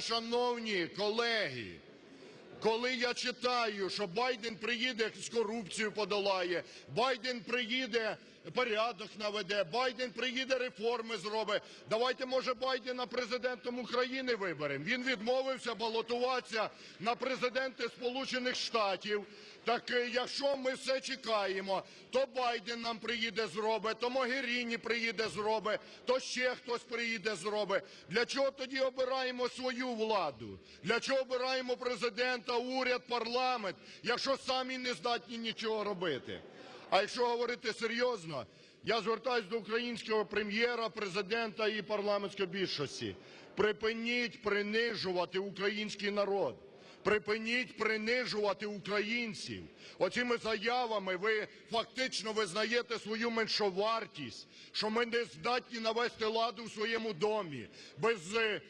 Шановні колеги, коли я читаю, що Байден приїде з корупцією подолає, Байден приїде порядок наведе, Байден приїде реформи зробить, давайте, може, Байдена президентом України виберемо. Він відмовився балотуватися на президенти Сполучених Штатів. Так е, якщо ми все чекаємо, то Байден нам приїде зробить, то Могеріні приїде зробить, то ще хтось приїде зробить. Для чого тоді обираємо свою владу? Для чого обираємо президента, уряд, парламент, якщо самі не здатні нічого робити? А якщо говорити серйозно, я звертаюсь до українського прем'єра, президента і парламентської більшості. Припиніть принижувати український народ. Припиніть принижувати українців. Оцими заявами ви фактично визнаєте свою меншовартість, що ми не здатні навести ладу в своєму домі без е,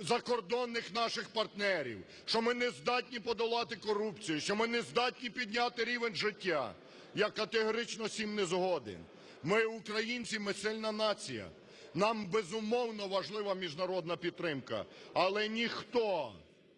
закордонних наших партнерів, що ми не здатні подолати корупцію, що ми не здатні підняти рівень життя. Я категорично з не згоден. Ми, українці, ми сильна нація. Нам безумовно важлива міжнародна підтримка, але ніхто,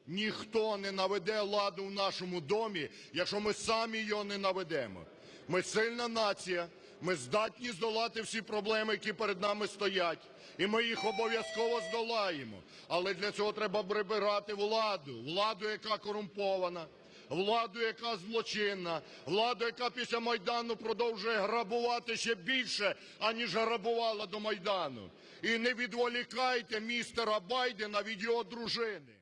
ніхто не наведе ладу в нашому домі, якщо ми самі його не наведемо. Ми сильна нація, ми здатні здолати всі проблеми, які перед нами стоять, і ми їх обов'язково здолаємо. Але для цього треба прибирати владу, владу, яка корумпована, владу, яка злочинна, владу, яка після Майдану продовжує грабувати ще більше, аніж грабувала до Майдану. І не відволікайте містера Байдена від його дружини.